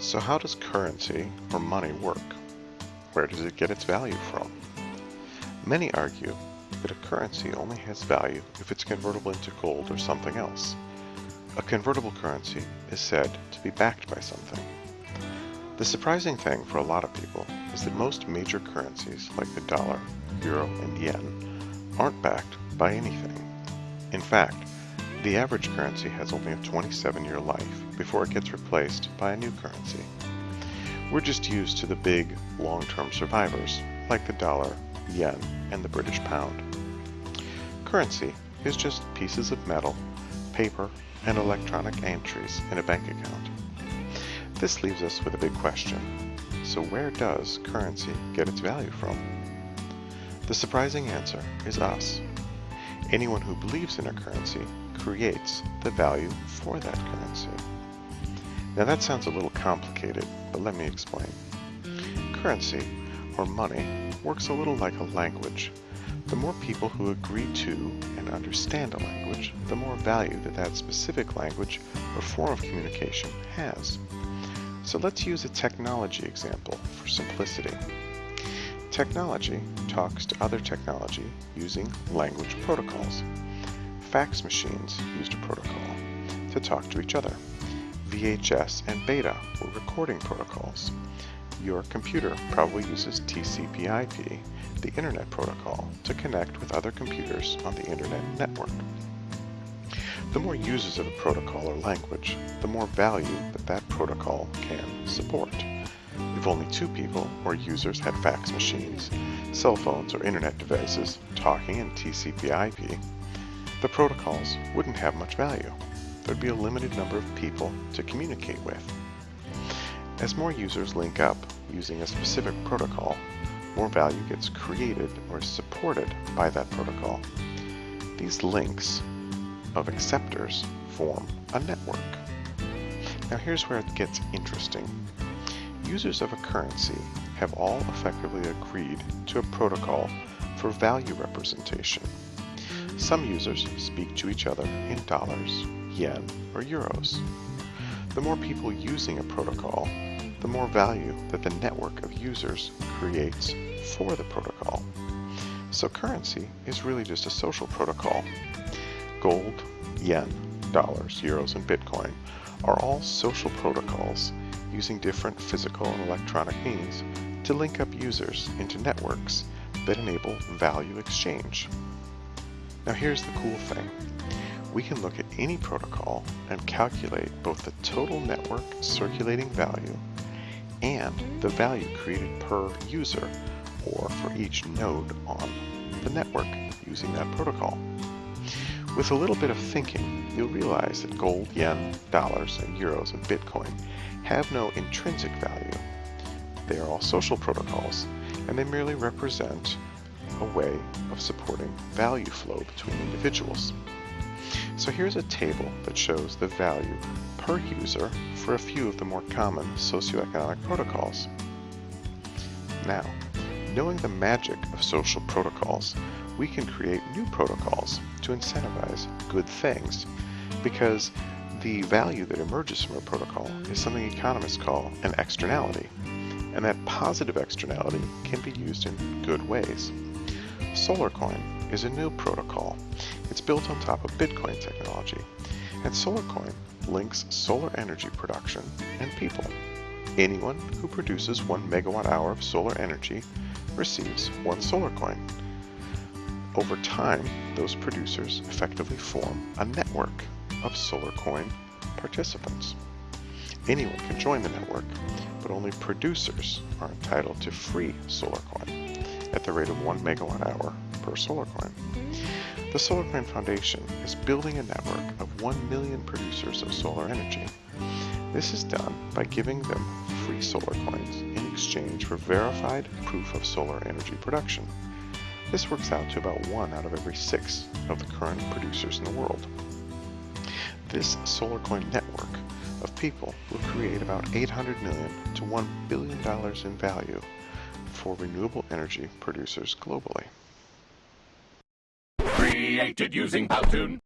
So how does currency, or money, work? Where does it get its value from? Many argue that a currency only has value if it's convertible into gold or something else. A convertible currency is said to be backed by something. The surprising thing for a lot of people is that most major currencies like the dollar, euro, and yen aren't backed by anything. In fact, the average currency has only a 27-year life before it gets replaced by a new currency. We're just used to the big, long-term survivors, like the dollar, yen, and the British pound. Currency is just pieces of metal, paper, and electronic entries in a bank account. This leaves us with a big question. So where does currency get its value from? The surprising answer is us. Anyone who believes in a currency creates the value for that currency. Now that sounds a little complicated, but let me explain. Currency, or money, works a little like a language. The more people who agree to and understand a language, the more value that that specific language or form of communication has. So let's use a technology example for simplicity. Technology talks to other technology using language protocols. Fax machines used a protocol to talk to each other. VHS and Beta were recording protocols. Your computer probably uses TCP/IP, the Internet Protocol, to connect with other computers on the Internet network. The more users of a protocol or language, the more value that that protocol can support. If only two people or users had fax machines, cell phones, or internet devices talking in TCP/IP, the protocols wouldn't have much value. There'd be a limited number of people to communicate with. As more users link up using a specific protocol, more value gets created or supported by that protocol. These links of acceptors form a network. Now here's where it gets interesting. Users of a currency have all effectively agreed to a protocol for value representation. Some users speak to each other in dollars, yen, or euros. The more people using a protocol, the more value that the network of users creates for the protocol. So currency is really just a social protocol. Gold, yen, dollars, euros, and Bitcoin are all social protocols using different physical and electronic means to link up users into networks that enable value exchange. Now here's the cool thing. We can look at any protocol and calculate both the total network circulating value and the value created per user or for each node on the network using that protocol. With a little bit of thinking, you'll realize that gold, yen, dollars, and euros and Bitcoin have no intrinsic value. They are all social protocols, and they merely represent a way of supporting value flow between individuals. So here's a table that shows the value per user for a few of the more common socioeconomic protocols. Now, knowing the magic of social protocols, we can create new protocols to incentivize good things because the value that emerges from a protocol is something economists call an externality, and that positive externality can be used in good ways. SolarCoin is a new protocol. It's built on top of Bitcoin technology, and SolarCoin links solar energy production and people. Anyone who produces one megawatt hour of solar energy receives one SolarCoin. Over time, those producers effectively form a network of SolarCoin participants. Anyone can join the network, but only producers are entitled to free solar coin at the rate of 1 megawatt hour per solar coin. The SolarCoin Foundation is building a network of 1 million producers of solar energy. This is done by giving them free solar coins in exchange for verified proof of solar energy production. This works out to about one out of every six of the current producers in the world. This SolarCoin network of people will create about 800 million to 1 billion dollars in value for renewable energy producers globally. Created using Powtoon.